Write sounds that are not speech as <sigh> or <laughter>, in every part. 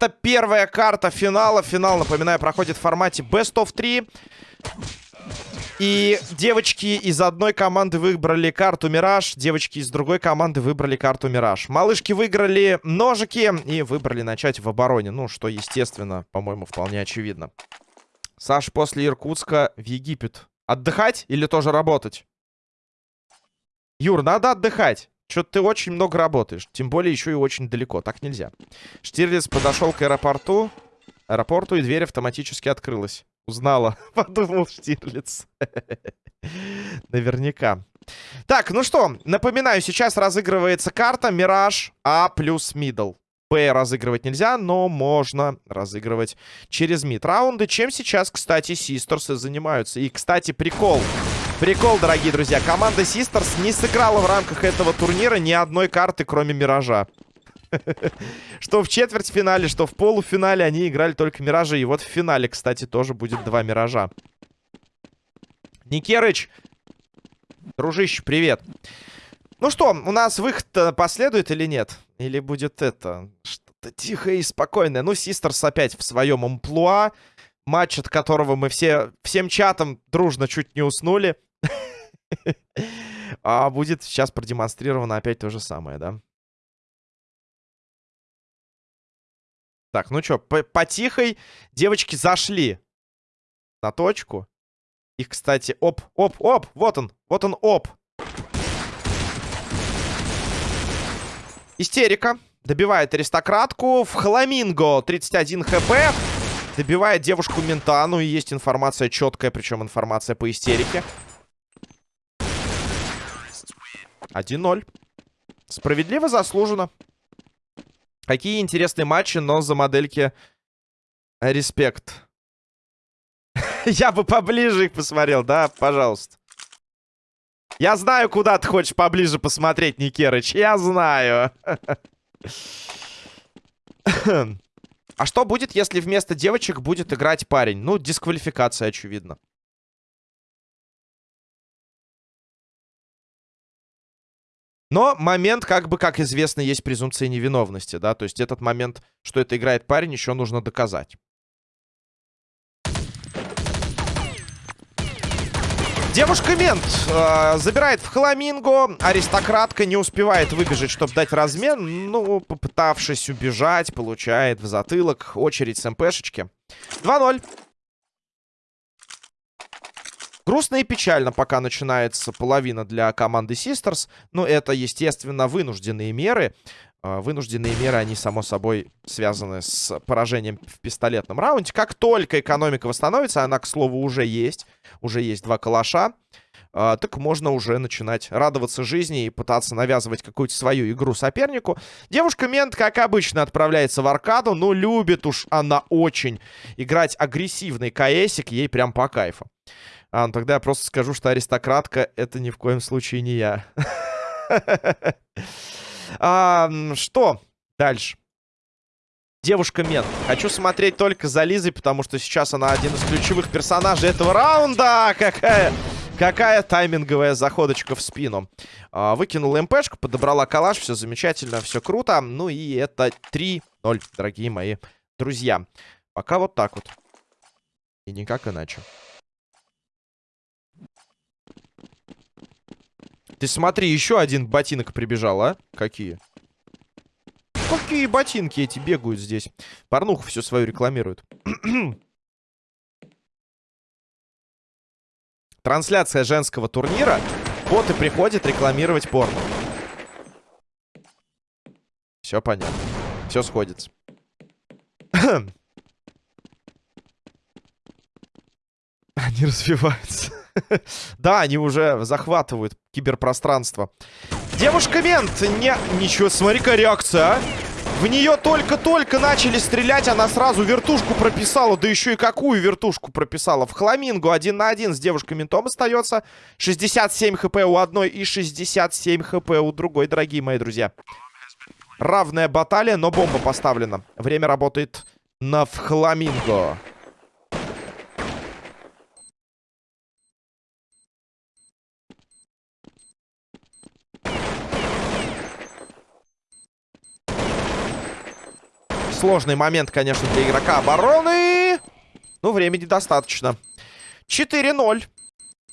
Это первая карта финала. Финал, напоминаю, проходит в формате Best of 3. И девочки из одной команды выбрали карту Мираж, девочки из другой команды выбрали карту Мираж. Малышки выиграли ножики и выбрали начать в обороне. Ну, что, естественно, по-моему, вполне очевидно. Саш после Иркутска в Египет. Отдыхать или тоже работать? Юр, надо отдыхать. Что-то ты очень много работаешь. Тем более еще и очень далеко. Так нельзя. Штирлиц подошел к аэропорту. Аэропорту, и дверь автоматически открылась. Узнала. <laughs> Подумал Штирлиц. <laughs> Наверняка. Так, ну что, напоминаю, сейчас разыгрывается карта Мираж А плюс Мидл. П разыгрывать нельзя, но можно разыгрывать через мид раунды, чем сейчас, кстати, Систерсы занимаются. И, кстати, прикол. Прикол, дорогие друзья. Команда Систерс не сыграла в рамках этого турнира ни одной карты, кроме Миража. <laughs> Что в четвертьфинале, что в полуфинале они играли только Миражи. И вот в финале, кстати, тоже будет два Миража. Никерыч, дружище, привет. Ну что, у нас выход последует или нет? Или будет это... Что-то тихое и спокойное. Ну, Систерс опять в своем амплуа. Матч, от которого мы все всем чатом дружно чуть не уснули. <laughs> А будет сейчас продемонстрировано опять то же самое, да? Так, ну что, по, по тихой девочки зашли на точку. Их, кстати, оп, оп, оп, вот он, вот он, оп. Истерика. Добивает аристократку. В Хламинго 31 хп. Добивает девушку мента. Ну и есть информация четкая, причем информация по истерике. 1-0. Справедливо заслуженно. Какие интересные матчи, но за модельки респект. <laughs> Я бы поближе их посмотрел, да, пожалуйста. Я знаю, куда ты хочешь поближе посмотреть, Никерыч. Я знаю. А что будет, если вместо девочек будет играть парень? Ну, дисквалификация, очевидно. Но момент, как бы, как известно, есть презумпция невиновности, да, то есть этот момент, что это играет парень, еще нужно доказать. Девушка-мент э, забирает в Хламинго. Аристократка не успевает выбежать, чтобы дать размен. Ну, попытавшись убежать, получает в затылок очередь с МПшечки. 2-0. Грустно и печально, пока начинается половина для команды Sisters. Но это, естественно, вынужденные меры. А, вынужденные меры, они, само собой, связаны с поражением в пистолетном раунде. Как только экономика восстановится, она, к слову, уже есть. Уже есть два калаша. Uh, так можно уже начинать радоваться жизни и пытаться навязывать какую-то свою игру сопернику. Девушка-мент, как обычно, отправляется в аркаду, но любит уж она очень играть агрессивный КСик, ей прям по кайфу. А, ну тогда я просто скажу, что аристократка это ни в коем случае не я. <laughs> что дальше? Девушка-мент. Хочу смотреть только за Лизой, потому что сейчас она один из ключевых персонажей этого раунда. Какая... Какая тайминговая заходочка в спину. А, выкинула МПшку, подобрала калаш. Все замечательно, все круто. Ну и это 3-0, дорогие мои друзья. Пока вот так вот. И никак иначе. Ты смотри, еще один ботинок прибежал, а? Какие? Какие ботинки эти бегают здесь? Порнуху все свою рекламируют. <clears throat> Трансляция женского турнира. Вот и приходит рекламировать порно. Все понятно. Все сходится. <clears throat> Они развиваются. <laughs> Да, они уже захватывают киберпространство. Девушка-мент! Не... Ничего, смотри-ка реакция, а! В нее только-только начали стрелять, она сразу вертушку прописала. Да еще и какую вертушку прописала. В Хламингу один на один с девушкой-ментом остается. 67 хп у одной и 67 хп у другой, дорогие мои друзья. Равная баталия, но бомба поставлена. Время работает на Фхламинго. Сложный момент, конечно, для игрока обороны. Ну, времени достаточно. 4-0.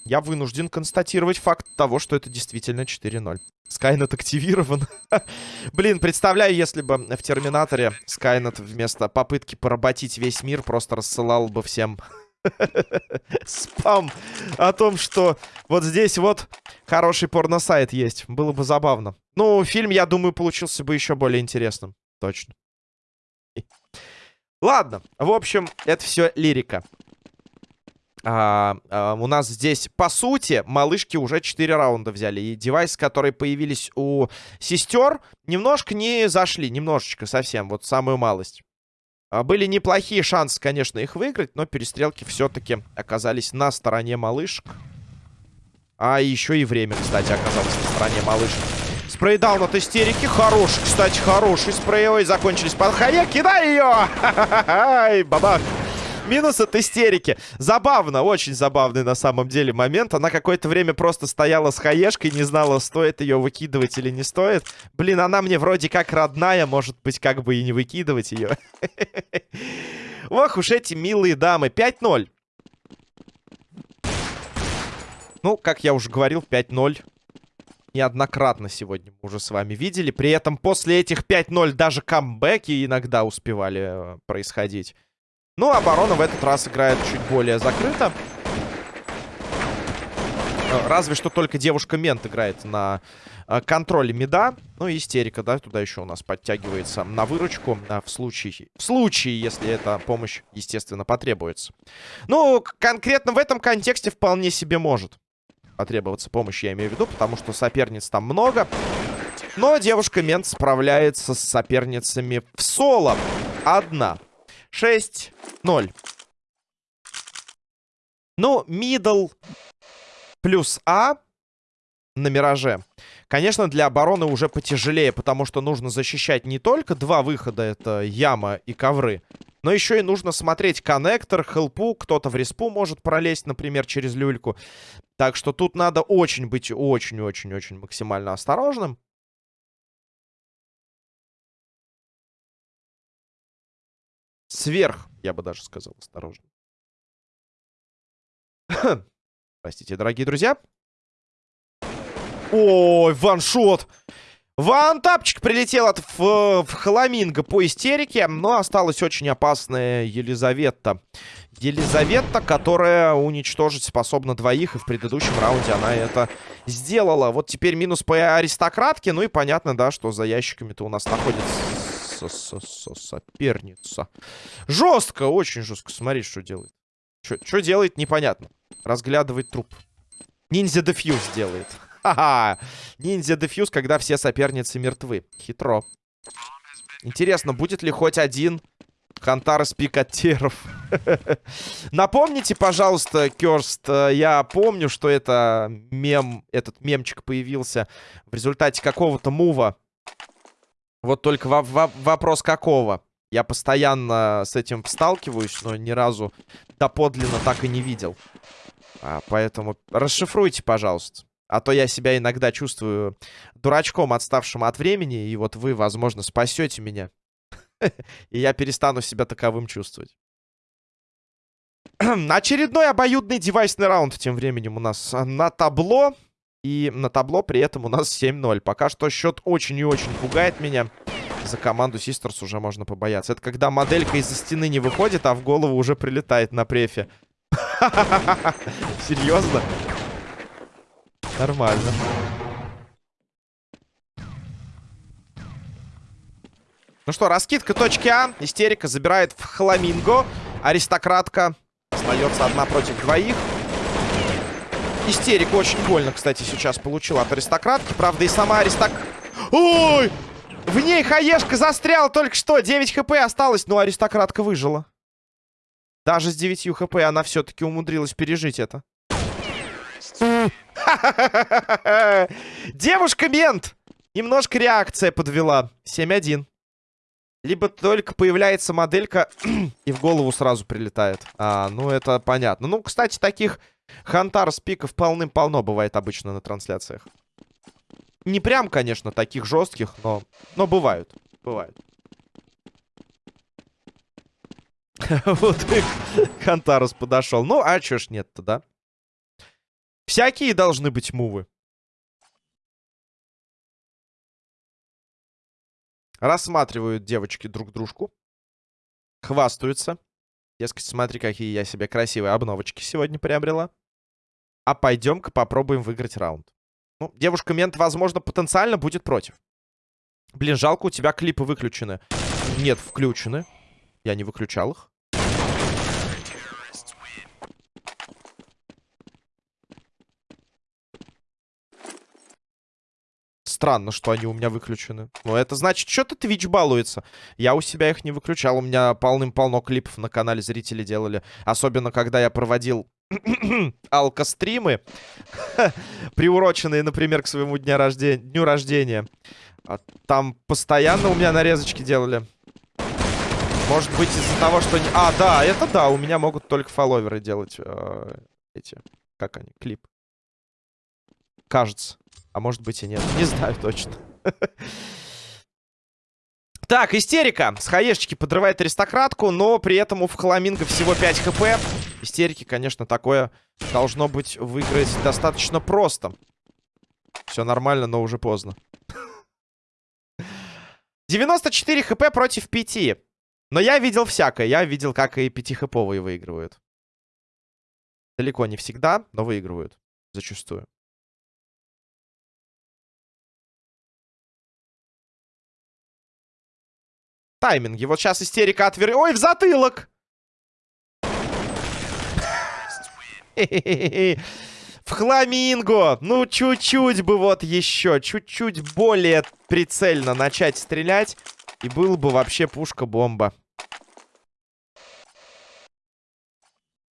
Я вынужден констатировать факт того, что это действительно 4-0. Скайнет активирован. <laughs> Блин, представляю, если бы в Терминаторе Скайнет вместо попытки поработить весь мир просто рассылал бы всем <laughs> спам о том, что вот здесь вот хороший порносайт есть. Было бы забавно. Ну, фильм, я думаю, получился бы еще более интересным. Точно. Ладно, в общем, это все лирика. А, а, у нас здесь, по сути, малышки уже 4 раунда взяли. И девайсы, которые появились у сестер, немножко не зашли. Немножечко совсем, вот самую малость. А, были неплохие шансы, конечно, их выиграть, но перестрелки все-таки оказались на стороне малышек. А еще и время, кстати, оказалось на стороне малышек. Спрейдаун от истерики. Хороший, кстати, хороший спрей. Ой, закончились под хая. Кидай ее! <laughs> Бабах! Минус от истерики. Забавно, очень забавный на самом деле момент. Она какое-то время просто стояла с хаешкой, не знала, стоит ее выкидывать или не стоит. Блин, она мне вроде как родная, может быть, как бы и не выкидывать ее. <laughs> Ох уж эти милые дамы. 5-0. Ну, как я уже говорил, 5-0 неоднократно сегодня мы уже с вами видели. При этом после этих 5-0 даже камбэки иногда успевали э, происходить. Ну, оборона в этот раз играет чуть более закрыто. Э, разве что только девушка-мент играет на э, контроле меда. Ну, истерика, да, туда еще у нас подтягивается на выручку. А в случае, в случае, если эта помощь, естественно, потребуется. Ну, конкретно в этом контексте вполне себе может потребоваться помощь, я имею в виду, потому что соперниц там много. Но девушка-мент справляется с соперницами в соло. Одна. 6-0. Ну, мидл плюс А на Мираже. Конечно, для обороны уже потяжелее, потому что нужно защищать не только два выхода, это яма и ковры, но еще и нужно смотреть коннектор, хелпу, кто-то в респу может пролезть, например, через люльку. Так что тут надо очень быть очень-очень-очень максимально осторожным. Сверх, я бы даже сказал, осторожно. <coughs> Простите, дорогие друзья. Ой, ваншот! Вантапчик прилетел от в, в Халаминго по истерике, но осталась очень опасная Елизавета. Елизавета, которая уничтожить способна двоих, и в предыдущем раунде она это сделала. Вот теперь минус по аристократке, ну и понятно, да, что за ящиками-то у нас находится со -со -со соперница. Жестко, очень жестко. Смотри, что делает. Что делает, непонятно. Разглядывает труп. Ниндзя дефьюз делает. Ха-ха. Ниндзя дефьюз, когда все соперницы мертвы. Хитро. Интересно, будет ли хоть один Хантар из пикатеров? <laughs> Напомните, пожалуйста, Керст, э, я помню, что это мем, этот мемчик появился в результате какого-то мува вот только во во вопрос какого? Я постоянно с этим сталкиваюсь, но ни разу доподлинно так и не видел. А, поэтому расшифруйте, пожалуйста. А то я себя иногда чувствую дурачком, отставшим от времени, и вот вы, возможно, спасете меня. <laughs> И я перестану себя таковым чувствовать. <clears throat> Очередной обоюдный девайсный раунд тем временем у нас на табло. И на табло при этом у нас 7-0. Пока что счет очень и очень пугает меня. За команду Систерс уже можно побояться. Это когда моделька из-за стены не выходит, а в голову уже прилетает на префе. <laughs> Серьезно? Нормально. Ну что, раскидка точки А. Истерика забирает в Хламинго. Аристократка остается одна против двоих. Истерика очень больно, кстати, сейчас получила от аристократки. Правда, и сама аристок... Ой! В ней хаешка застряла только что. 9 хп осталось, но аристократка выжила. Даже с 9 хп она все-таки умудрилась пережить это. Девушка-мент! Немножко реакция подвела. 7-1. Либо только появляется моделька <clears throat> и в голову сразу прилетает. А, ну это понятно. Ну, кстати, таких Хантар с пиков полным-полно бывает обычно на трансляциях. Не прям, конечно, таких жестких, но, но бывают. Бывают. <laughs> Вот Хантарус подошел. Ну, а чё ж нет-то, да? Всякие должны быть мувы. Рассматривают девочки друг дружку. Хвастаются. Дескать, смотри, какие я себе красивые обновочки сегодня приобрела. А пойдем-ка попробуем выиграть раунд. Ну, девушка-мент, возможно, потенциально будет против. Блин, жалко, у тебя клипы выключены. Нет, включены. Я не выключал их. Странно, что они у меня выключены. Ну, это значит, что-то Twitch балуется. Я у себя их не выключал. У меня полным-полно клипов на канале зрители делали. Особенно, когда я проводил <clears throat> алкостримы, <laughs> приуроченные, например, к своему дня рождения, дню рождения. А там постоянно у меня нарезочки делали. Может быть, из-за того, что... А, да, это да, у меня могут только фолловеры делать э, эти... Как они? Клип. Кажется. А может быть и нет. <laughs> Не знаю точно. Так, истерика. С хаешечки подрывает аристократку, но при этом у Фхаламинга всего 5 хп. Истерики, конечно, такое должно быть выиграть достаточно просто. Все нормально, но уже поздно. <laughs> 94 хп против 5. Но я видел всякое. Я видел, как и 5-хэповые выигрывают. Далеко не всегда, но выигрывают. Зачастую. Тайминге. Вот сейчас истерика отвер... Ой, в затылок! В хламинго! Ну, чуть-чуть бы вот еще, чуть-чуть более прицельно начать стрелять. И был бы вообще пушка-бомба.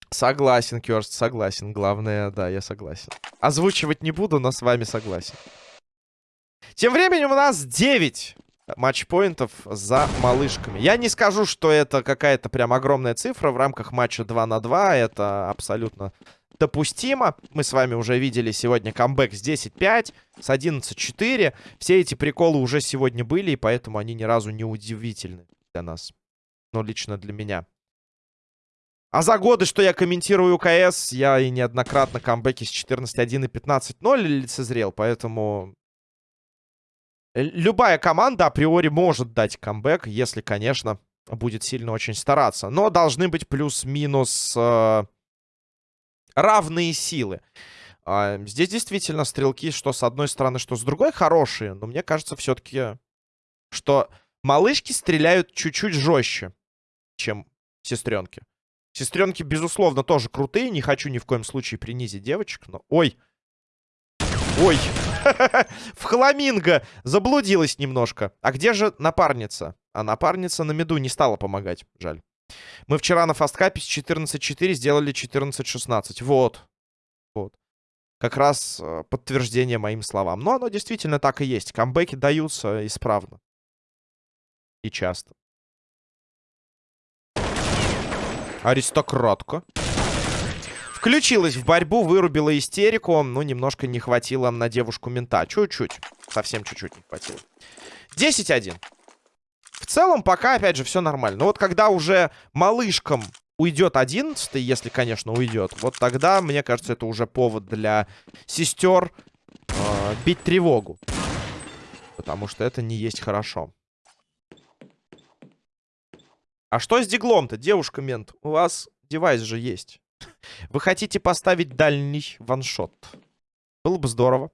Согласен, Кёрст, согласен. Главное, да, я согласен. Озвучивать не буду, но с вами согласен. Тем временем у нас 9 матчпоинтов за малышками. Я не скажу, что это какая-то прям огромная цифра в рамках матча 2 на 2. Это абсолютно допустимо. Мы с вами уже видели сегодня камбэк с 10-5, с 11-4. Все эти приколы уже сегодня были, и поэтому они ни разу не удивительны для нас. Ну, лично для меня. А за годы, что я комментирую КС, я и неоднократно камбэки с 14-1 и 15-0 лицезрел, поэтому Любая команда априори может дать камбэк, если, конечно, будет сильно очень стараться. Но должны быть плюс-минус э, равные силы. Э, здесь действительно стрелки, что с одной стороны, что с другой, хорошие. Но мне кажется все-таки, что малышки стреляют чуть-чуть жестче, чем сестренки. Сестренки, безусловно, тоже крутые. Не хочу ни в коем случае принизить девочек, но... Ой! Ой! <laughs> В хламинго заблудилась немножко. А где же напарница? А напарница на меду не стала помогать. Жаль. Мы вчера на фасткапе с 14.4 сделали 14.16. Вот. Вот. Как раз э, подтверждение моим словам. Но оно действительно так и есть. Камбэки даются исправно. И часто. Аристократка. Включилась в борьбу, вырубила истерику. Ну, немножко не хватило на девушку мента. Чуть-чуть. Совсем чуть-чуть не хватило. 10-1. В целом, пока, опять же, все нормально. Но вот когда уже малышкам уйдет 11 если, конечно, уйдет, вот тогда, мне кажется, это уже повод для сестер э, бить тревогу. Потому что это не есть хорошо. А что с Deagle ом-то, девушка-мент? У вас девайс же есть. Вы хотите поставить дальний one shot? Было бы здорово.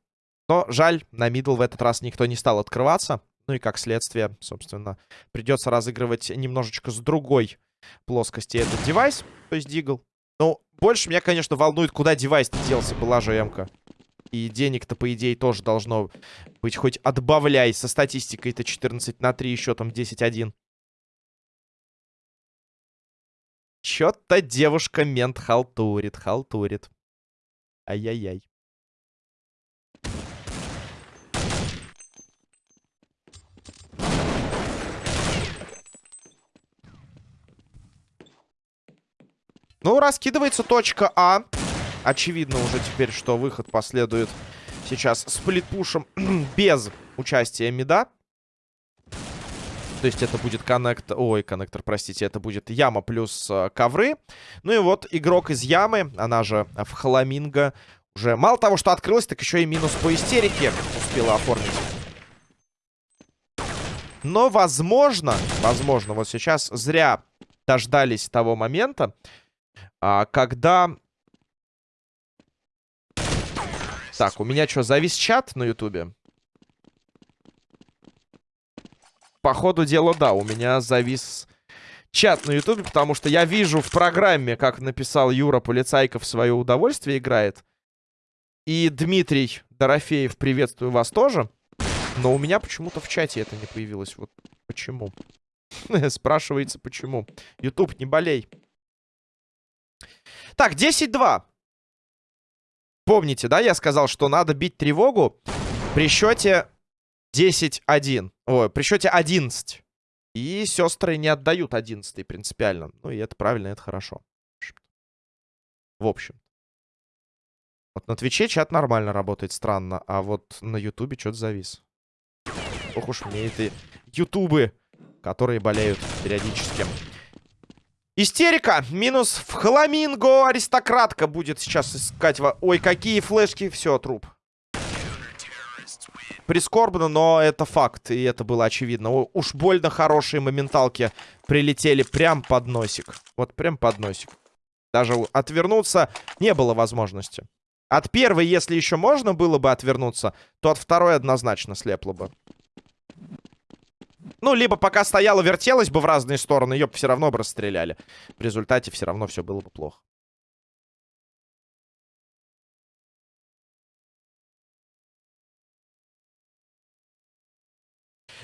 Но жаль, на middle в этот раз никто не стал открываться. Ну и как следствие, собственно, придется разыгрывать немножечко с другой плоскости этот девайс, то есть Deagle. Ну, больше меня, конечно, волнует, куда девайс-то делся, была же МК. И денег-то, по идее, тоже должно быть хоть отбавляй. Со статистикой-то 14 на 3, еще там 10-1. Чё-то девушка-мент халтурит, халтурит. Ай-яй-яй. Ну, раскидывается точка А. Очевидно уже теперь, что выход последует сейчас сплитпушем <clears throat> без участия Меда. То есть это будет коннектор... Ой, коннектор, простите. Это будет яма плюс э, ковры. Ну и вот игрок из ямы, она же в Халаминго, уже мало того, что открылась, так еще и минус по истерике успела оформить. Но, возможно, возможно, вот сейчас зря дождались того момента, а, когда... Так, у меня что, завис чат на ютубе? По ходу дела, да, у меня завис чат на ютубе, потому что я вижу в программе, как написал Юра Полицайка в свое удовольствие играет. И Дмитрий Дорофеев, приветствую вас тоже. Но у меня почему-то в чате это не появилось. Вот почему? <laughs> Спрашивается, почему. Ютуб, не болей. Так, 10-2. Помните, да, я сказал, что надо бить тревогу при счете 10-1. Ой, при счете 11. И сестры не отдают 11 принципиально. Ну и это правильно, это хорошо. В общем. Вот на Твиче чат нормально работает, странно. А вот на Ютубе что-то завис. Ох уж мне эти Ютубы, которые болеют периодически. Истерика. Минус в Хламинго. Аристократка будет сейчас искать... Ой, какие флешки. Все, труп. Прискорбно, но это факт. И это было очевидно. Уж больно хорошие моменталки прилетели прям под носик. Вот прям под носик. Даже отвернуться не было возможности. От первой, если еще можно было бы отвернуться, то от второй однозначно слепло бы. Ну, либо пока стояла, вертелась бы в разные стороны, ее бы все равно бы расстреляли. В результате все равно все было бы плохо.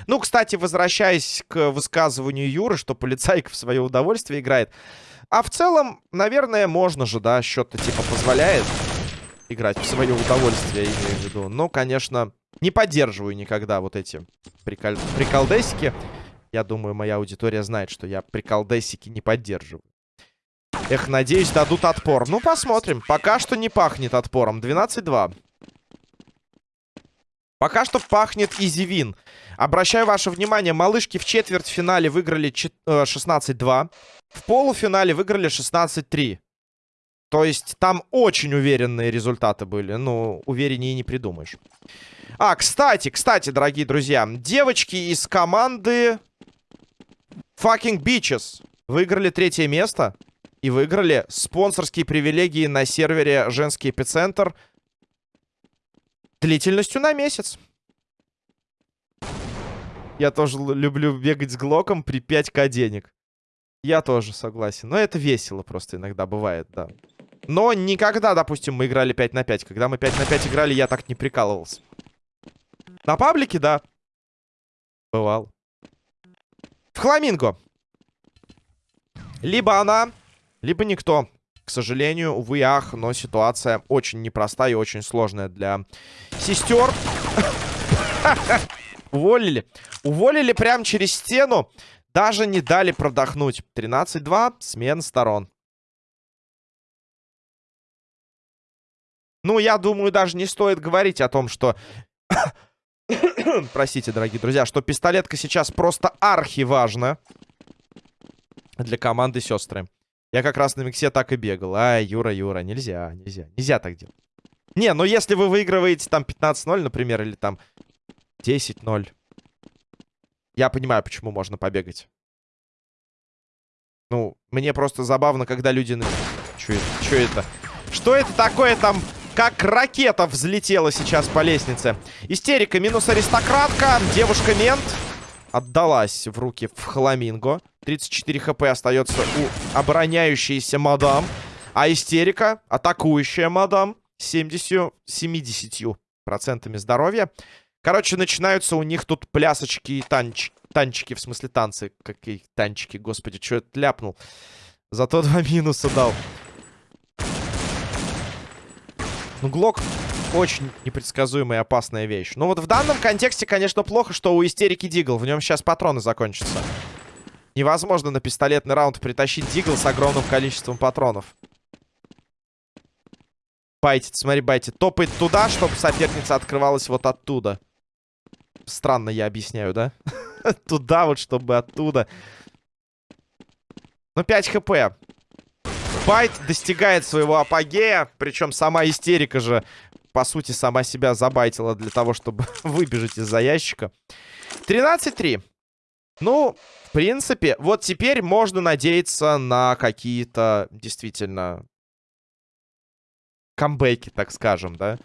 Ну, кстати, возвращаясь к высказыванию Юры, что полицайка в свое удовольствие играет. А в целом, наверное, можно же, да, счет-то типа позволяет играть в свое удовольствие, я имею в виду. Но, конечно, не поддерживаю никогда вот эти прикол... приколдесики. Я думаю, моя аудитория знает, что я приколдесики не поддерживаю. Эх, надеюсь, дадут отпор. Ну, посмотрим. Пока что не пахнет отпором. 12-2. Пока что пахнет изивин. Обращаю ваше внимание, малышки в четвертьфинале выиграли 16-2. Э, в полуфинале выиграли 16-3. То есть там очень уверенные результаты были. Ну, увереннее не придумаешь. А, кстати, кстати, дорогие друзья. Девочки из команды Fucking Beaches выиграли третье место. И выиграли спонсорские привилегии на сервере Женский эпицентр длительностью на месяц. Я тоже люблю бегать с Глоком при 5к денег. Я тоже согласен. Но это весело просто иногда бывает, да. Но никогда, допустим, мы играли 5 на 5. Когда мы 5 на 5 играли, я так не прикалывался. На паблике, да. Бывал. В Хламинго. Либо она, либо никто. К сожалению, увы, ах, но ситуация очень непростая и очень сложная для сестер. <laughs> Уволили. Уволили прямо через стену. Даже не дали продохнуть. 13-2, смена сторон. Ну, я думаю, даже не стоит говорить о том, что... <coughs> Простите, дорогие друзья, что пистолетка сейчас просто архиважна для команды сестры. Я как раз на миксе так и бегал. Ай, Юра, Юра, нельзя, нельзя. Нельзя так делать. Не, ну если вы выигрываете там 15-0, например, или там 10-0. Я понимаю, почему можно побегать. Ну, мне просто забавно, когда люди... <laughs> Что это? Что это? Что это такое там как ракета взлетела сейчас по лестнице. Истерика минус аристократка. Девушка-мент отдалась в руки в хламинго. 34 хп остается у обороняющейся мадам. А истерика, атакующая мадам, 70, 70 процентами здоровья. Короче, начинаются у них тут плясочки и танч, танчики, в смысле танцы. Какие танчики, господи, что это ляпнул. Зато два минуса дал. Ну, Глок очень непредсказуемая и опасная вещь. Но вот в данном контексте, конечно, плохо, что у истерики Дигл. В нем сейчас патроны закончатся. Невозможно на пистолетный раунд притащить Дигл с огромным количеством патронов. Байтит, смотри, байтит. Топает туда, чтобы соперница открывалась вот оттуда. Странно я объясняю, да? <laughs> туда вот, чтобы оттуда. Ну, 5 хп. Байт достигает своего апогея. Причем сама истерика же, по сути, сама себя забайтила для того, чтобы <laughs> выбежать из-за ящика. 13-3. Ну, в принципе, вот теперь можно надеяться на какие-то действительно камбэки, так скажем, да?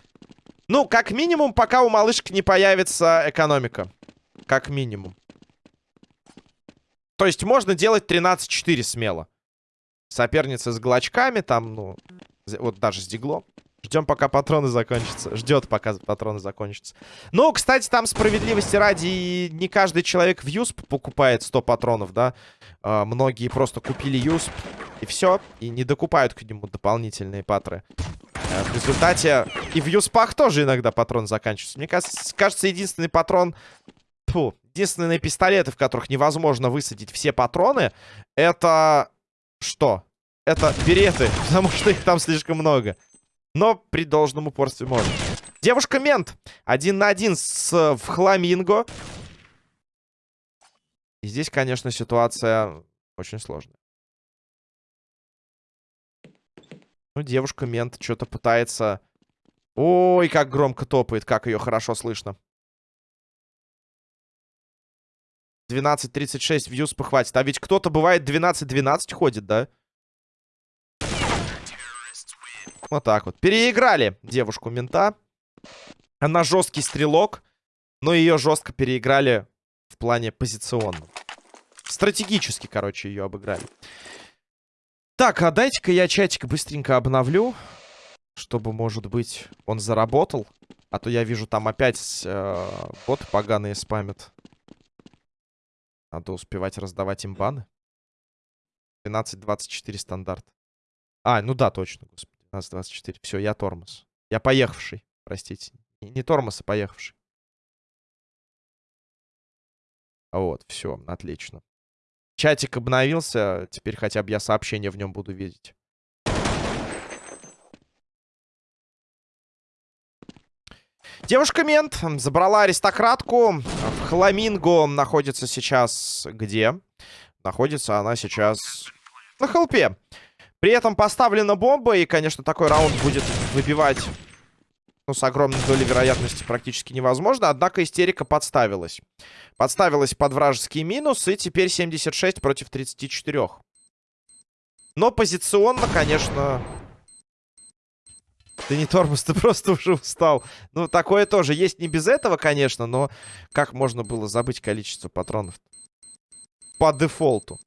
Ну, как минимум, пока у малышки не появится экономика. Как минимум. То есть можно делать 13-4 смело. Соперница с глочками, там, ну, вот даже с диглом. Ждем, пока патроны закончатся. Ждет, пока патроны закончатся. Ну, кстати, там справедливости ради, не каждый человек в юсп покупает 100 патронов, да. А, многие просто купили юсп, и все. И не докупают к нему дополнительные патры. А, в результате и в юспах тоже иногда патрон заканчивается. Мне кажется, кажется единственный патрон Фу. Единственные пистолеты, в которых невозможно высадить все патроны, это... Что? Это береты, <laughs> потому что их там слишком много. Но при должном упорстве можно. Девушка-мент. Один на один с в Хламинго. И здесь, конечно, ситуация очень сложная. Ну, девушка-мент что-то пытается... Ой, как громко топает, как ее хорошо слышно. 12.36 вьюз похватит. А ведь кто-то бывает 12-12 ходит, да? Вот так вот. Переиграли девушку мента. Она жесткий стрелок, но ее жестко переиграли в плане позиционном. Стратегически, короче, ее обыграли. Так, а дайте-ка я чатик быстренько обновлю. Чтобы, может быть, он заработал. А то я вижу, там опять э, боты поганые спамят. Надо успевать раздавать им баны. 12-24 стандарт. А, ну да, точно, господи. 12-24. Все, я тормоз. Я поехавший, простите. Не, тормоз, а поехавший. Вот, все, отлично. Чатик обновился. Теперь хотя бы я сообщения в нем буду видеть. Девушка-мент забрала аристократку. В Хламинго находится сейчас где? Находится она сейчас на холпе. При этом поставлена бомба, и, конечно, такой раунд будет выбивать ну, с огромной долей вероятности практически невозможно. Однако истерика подставилась. Подставилась под вражеский минус, и теперь 76 против 34. Но позиционно, конечно, ты не тормоз, <laughs> ты просто уже устал. Ну, такое тоже есть не без этого, конечно, но как можно было забыть количество патронов? По дефолту.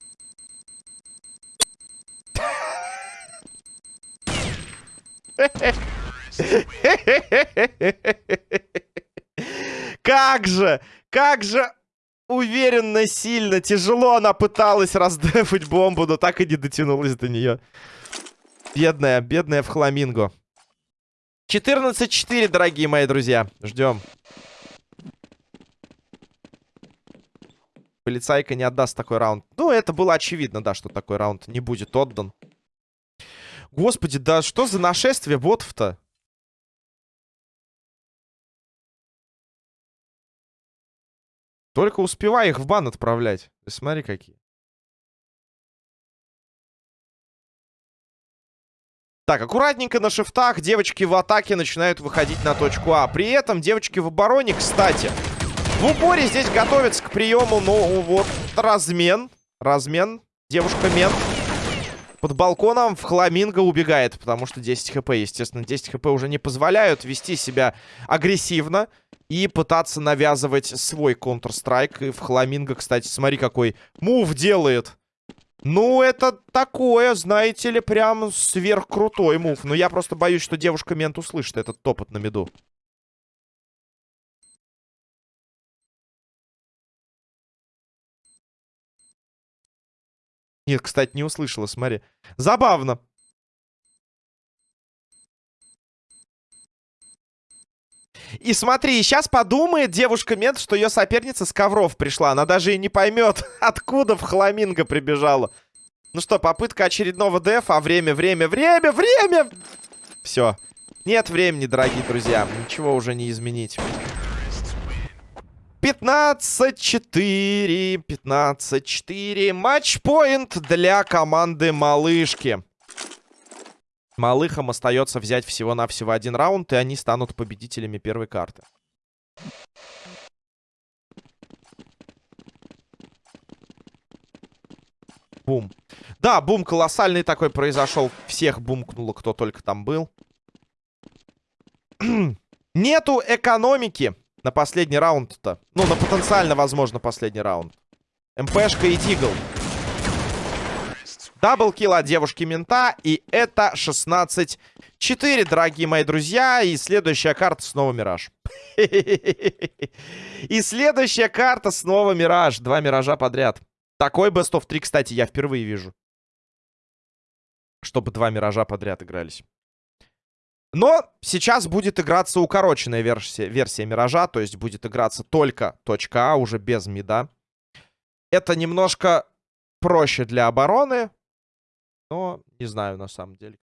<laughs> Как же, как же уверенно, сильно, тяжело она пыталась раздефать бомбу, но так и не дотянулась до нее. Бедная, бедная в хламинго. 14-4, дорогие мои друзья. Ждем. Полицайка не отдаст такой раунд. Ну, это было очевидно, да, что такой раунд не будет отдан. Господи, да что за нашествие ботов-то? Только успевай их в бан отправлять. Смотри, какие. Так, аккуратненько на шифтах девочки в атаке начинают выходить на точку А. При этом девочки в обороне, кстати, в упоре здесь готовятся к приему, ну вот, размен. Размен. Девушка-мен. Под балконом в хламинго убегает, потому что 10 хп, естественно, 10 хп уже не позволяют вести себя агрессивно и пытаться навязывать свой Counter-Strike. И в хламинго, кстати, смотри, какой мув делает. Ну, это такое, знаете ли, прям сверхкрутой мув. Но я просто боюсь, что девушка мент услышит этот топот на меду. Нет, кстати, не услышала, смотри. Забавно. И смотри, сейчас подумает девушка-мент, что ее соперница с ковров пришла. Она даже и не поймет, <laughs> откуда в хламинго прибежала. Ну что, попытка очередного дефа. А время, время, время, время! Все. Нет времени, дорогие друзья. Ничего уже не изменить. 15-4. 15-4. Матчпоинт для команды Малышки. Малыхам остается взять всего-навсего один раунд, и они станут победителями первой карты. Бум. Да, бум колоссальный такой произошел. Всех бумкнуло, кто только там был. <clears throat> Нету экономики на последний раунд-то. Ну, на потенциально, возможно, последний раунд. МПшка и Дигл. Даблкил от девушки-мента. И это 16-4, дорогие мои друзья. И следующая карта снова Мираж. <laughs> И следующая карта снова Мираж. Два Миража подряд. Такой Best of 3, кстати, я впервые вижу. Чтобы два Миража подряд игрались. Но сейчас будет играться укороченная версия, версия Миража. То есть будет играться только А, уже без мида. Это немножко проще для обороны. Но не знаю, на самом деле.